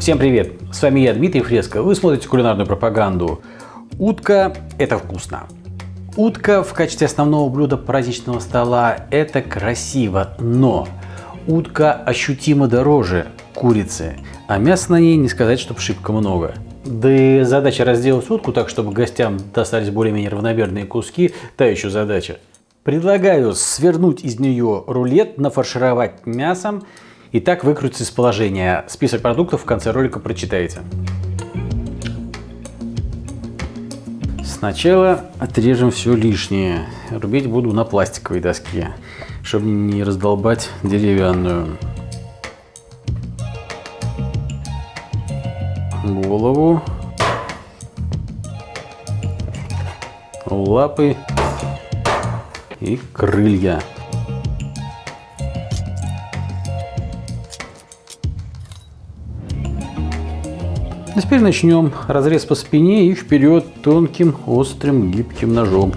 Всем привет! С вами я, Дмитрий Фреско. Вы смотрите кулинарную пропаганду. Утка – это вкусно. Утка в качестве основного блюда праздничного стола – это красиво, но утка ощутимо дороже курицы, а мяса на ней не сказать, чтобы шибко много. Да и задача разделать утку так, чтобы гостям достались более-менее равномерные куски – та еще задача. Предлагаю свернуть из нее рулет, нафаршировать мясом и так выкрутиться из положения. Список продуктов в конце ролика прочитаете. Сначала отрежем все лишнее. Рубить буду на пластиковой доске, чтобы не раздолбать деревянную. Голову. Лапы и крылья. А теперь начнем разрез по спине и вперед тонким, острым, гибким ножом.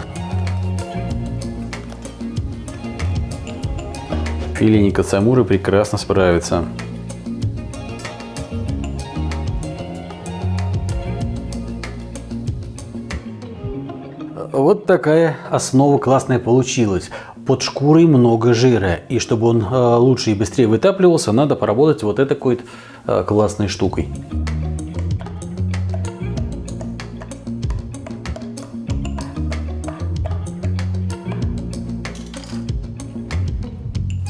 Филини кацамуры прекрасно справится. Вот такая основа классная получилась. Под шкурой много жира. И чтобы он э, лучше и быстрее вытапливался, надо поработать вот этой вот э, классной штукой.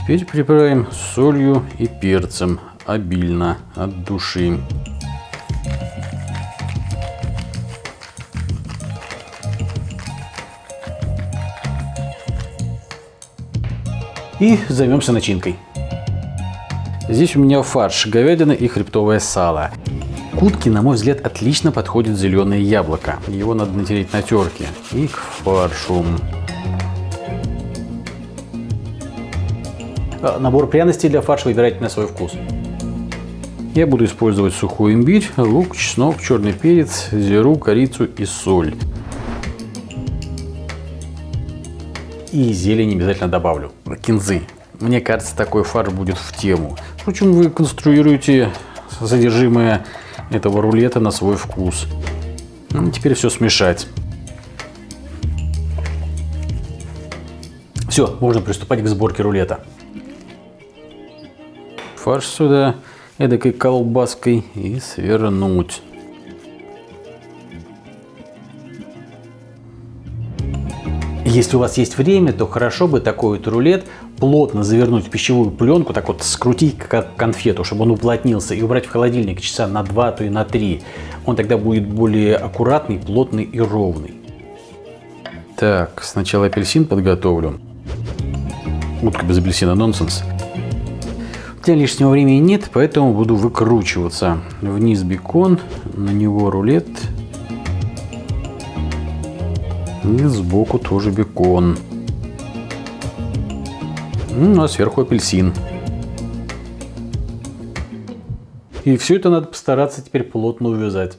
Теперь приправим солью и перцем обильно от души. И займемся начинкой. Здесь у меня фарш, говядина и хребтовое сало. К на мой взгляд, отлично подходит зеленое яблоко. Его надо натереть на терке. И к фаршу. Набор пряностей для фарша выбирайте на свой вкус. Я буду использовать сухой имбирь, лук, чеснок, черный перец, зиру, корицу и соль. И зелень обязательно добавлю. Кинзы. Мне кажется, такой фарш будет в тему. Впрочем, вы конструируете содержимое этого рулета на свой вкус. Ну, теперь все смешать. Все, можно приступать к сборке рулета. Фарш сюда эдакой колбаской и свернуть. Если у вас есть время, то хорошо бы такой вот рулет плотно завернуть в пищевую пленку, так вот скрутить как конфету, чтобы он уплотнился, и убрать в холодильник часа на 2, то и на 3. Он тогда будет более аккуратный, плотный и ровный. Так, сначала апельсин подготовлю. Утка без апельсина нонсенс. Меня лишнего времени нет, поэтому буду выкручиваться. Вниз бекон, на него рулет и сбоку тоже бекон. Ну, а сверху апельсин. И все это надо постараться теперь плотно увязать.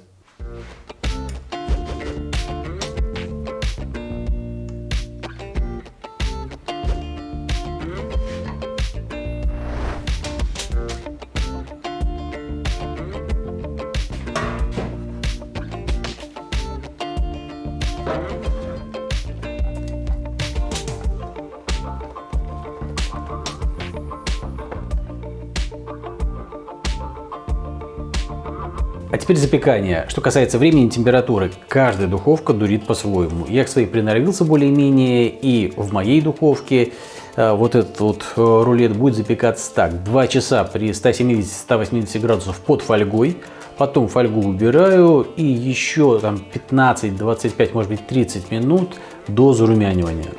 А теперь запекание. Что касается времени и температуры, каждая духовка дурит по-своему. Я к своей приноровился более-менее, и в моей духовке э, вот этот вот э, рулет будет запекаться так. 2 часа при 170-180 градусов под фольгой. Потом фольгу убираю и еще там 15, 25, может быть 30 минут до зарумянивания.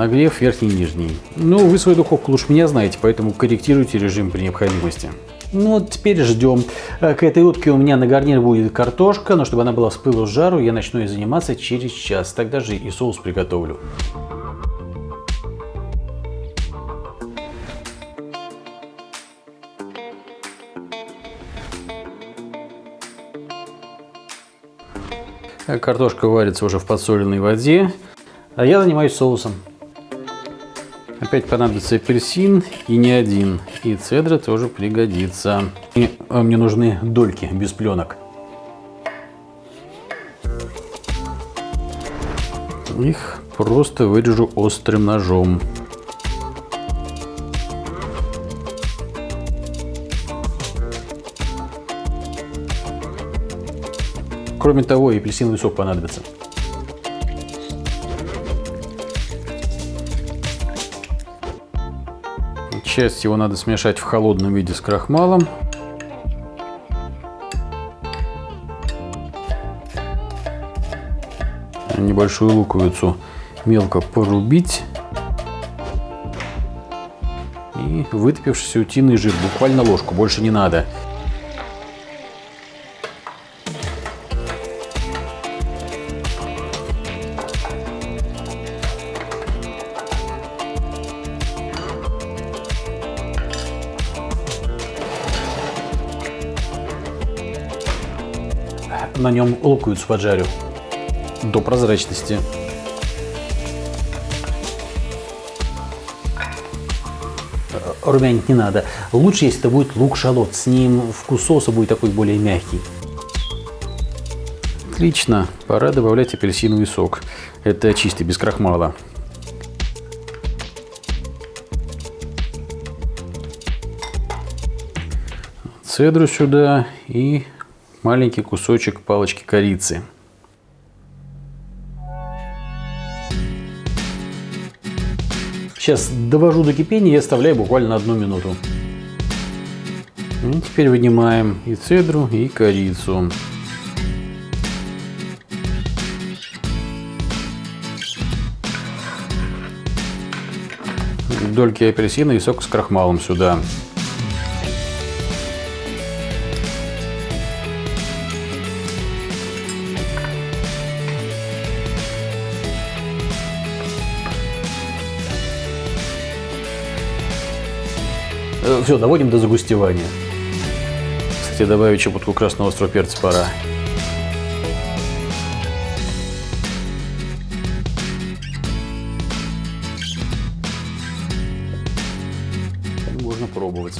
нагрев верхний и нижний. Ну, вы свою духовку лучше меня знаете, поэтому корректируйте режим при необходимости. Ну вот теперь ждем. Э, к этой утке у меня на гарнир будет картошка, но чтобы она была с пылу с жару, я начну и заниматься через час. Тогда же и соус приготовлю. Э, картошка варится уже в подсоленной воде, а я занимаюсь соусом. Опять понадобится апельсин и не один. И цедра тоже пригодится. И а, мне нужны дольки без пленок. Их просто вырежу острым ножом. Кроме того, и апельсиновый сок понадобится. Часть его надо смешать в холодном виде с крахмалом. Небольшую луковицу мелко порубить. И вытопившийся утиный жир, буквально ложку, больше не надо. На нем луковицу поджарю до прозрачности. Румянить не надо. Лучше, если это будет лук-шалот. С ним вкус соуса будет такой более мягкий. Отлично. Пора добавлять апельсиновый сок. Это чистый, без крахмала. Цедру сюда и маленький кусочек палочки корицы. Сейчас довожу до кипения и оставляю буквально одну минуту. И теперь вынимаем и цедру, и корицу. Дольки апельсина и сок с крахмалом сюда. Все, доводим до загустевания. Кстати, добавить щепотку красного острого перца пора. Можно пробовать.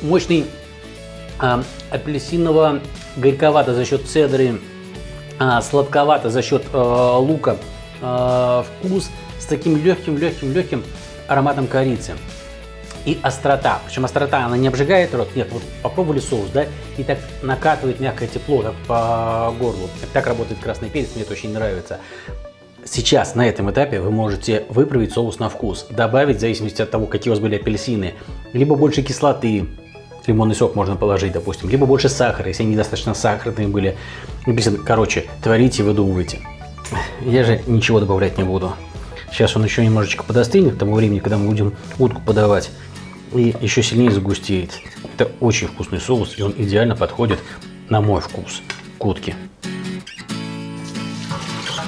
Мощный а, апельсиново горьковато за счет цедры, а, сладковато за счет а, лука а, вкус с таким легким-легким-легким ароматом корицы. И острота. Причем острота, она не обжигает рот. Нет, вот попробовали соус, да, и так накатывает мягкое тепло так, по горлу. Так работает красный перец, мне это очень нравится. Сейчас, на этом этапе, вы можете выправить соус на вкус. Добавить, в зависимости от того, какие у вас были апельсины, либо больше кислоты, лимонный сок можно положить, допустим, либо больше сахара, если они недостаточно сахарные были. Короче, творите выдумывайте. Я же ничего добавлять не буду. Сейчас он еще немножечко подостынет к тому времени, когда мы будем утку подавать. И еще сильнее загустеет. Это очень вкусный соус, и он идеально подходит на мой вкус к утке.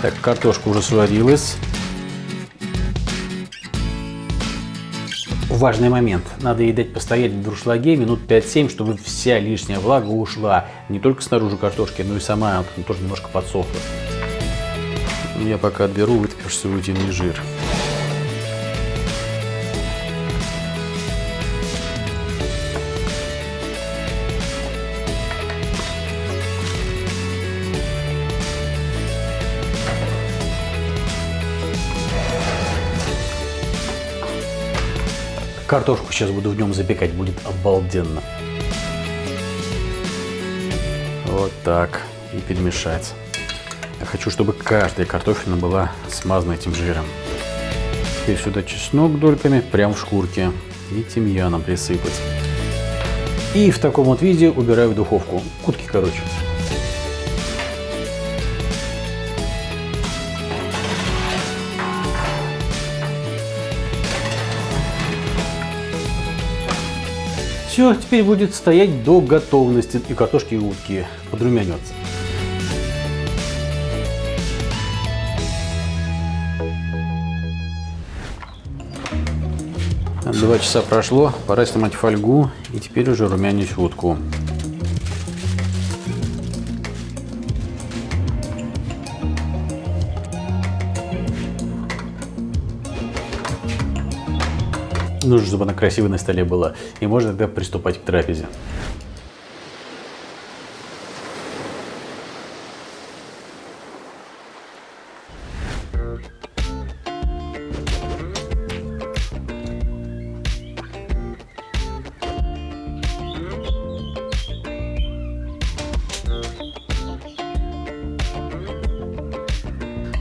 Так, картошка уже сварилась. Важный момент. Надо ей дать постоять в дуршлаге минут 5-7, чтобы вся лишняя влага ушла. Не только снаружи картошки, но и сама она тоже немножко подсохла. Я пока отберу вытопившийся утиный жир. Картошку сейчас буду в нем запекать, будет обалденно. Вот так. И перемешать. Я хочу, чтобы каждая картофелина была смазана этим жиром. Теперь сюда чеснок дольками, прям в шкурке. И тимьяном присыпать. И в таком вот виде убираю в духовку. Кутки, короче. Все, теперь будет стоять до готовности и картошки и утки подрумянется. Два часа прошло, пора снимать фольгу и теперь уже румянить утку. Нужно, чтобы она красивой на столе была. И можно тогда приступать к трапезе.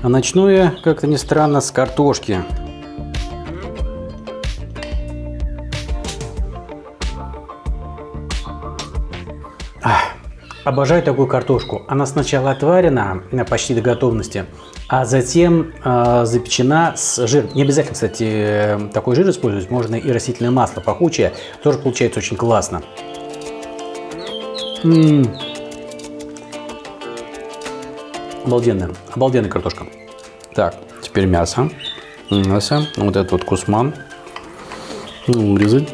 А начну я, как-то ни странно, с картошки. Обожаю такую картошку. Она сначала отварена почти до готовности, а затем э, запечена с жиром. Не обязательно, кстати, такой жир использовать. Можно и растительное масло пахучее. Тоже получается очень классно. М -м -м. Обалденная. Обалденная картошка. Так, теперь мясо. Мясо. Вот этот вот кусман. Вырезать.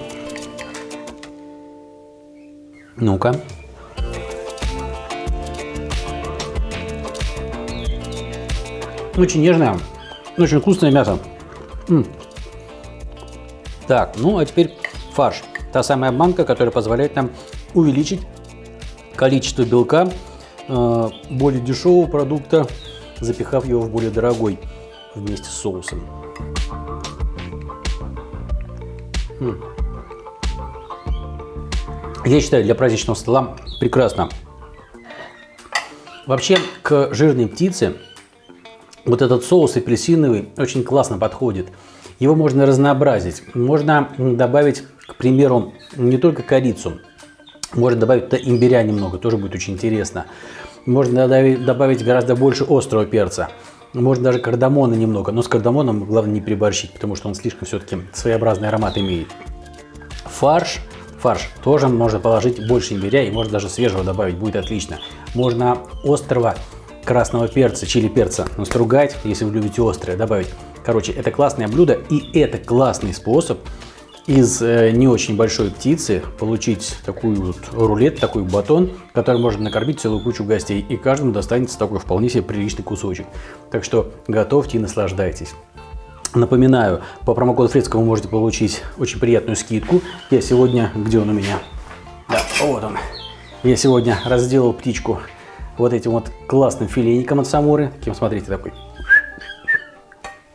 Ну-ка. Очень нежное, очень вкусное мясо. М -м. Так, ну а теперь фарш. Та самая банка, которая позволяет нам увеличить количество белка э, более дешевого продукта, запихав его в более дорогой вместе с соусом. М Я считаю, для праздничного стола прекрасно. Вообще, к жирной птице вот этот соус апельсиновый очень классно подходит. Его можно разнообразить. Можно добавить, к примеру, не только корицу. Можно добавить туда имбиря немного, тоже будет очень интересно. Можно добавить гораздо больше острого перца. Можно даже кардамона немного, но с кардамоном главное не переборщить, потому что он слишком все-таки своеобразный аромат имеет. Фарш, фарш тоже можно положить больше имбиря и можно даже свежего добавить, будет отлично. Можно острого красного перца, чили перца настругать, если вы любите острое, добавить. Короче, это классное блюдо и это классный способ из э, не очень большой птицы получить такую вот рулет, такой батон, который можно накормить целую кучу гостей. И каждому достанется такой вполне себе приличный кусочек. Так что готовьте и наслаждайтесь. Напоминаю, по промокоду Фрецка вы можете получить очень приятную скидку. Я сегодня, где он у меня? Да, вот он. Я сегодня разделал птичку вот этим вот классным филейником от Самуры. Таким, смотрите, такой.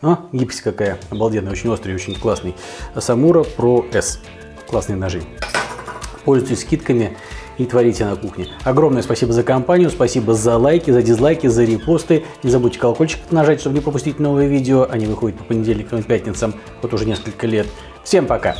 А, гибкость какая обалденная, очень острый, очень классный. Самура Pro S. Классные ножи. Пользуйтесь скидками и творите на кухне. Огромное спасибо за компанию, спасибо за лайки, за дизлайки, за репосты. Не забудьте колокольчик нажать, чтобы не пропустить новые видео. Они выходят по понедельникам и пятницам вот уже несколько лет. Всем пока!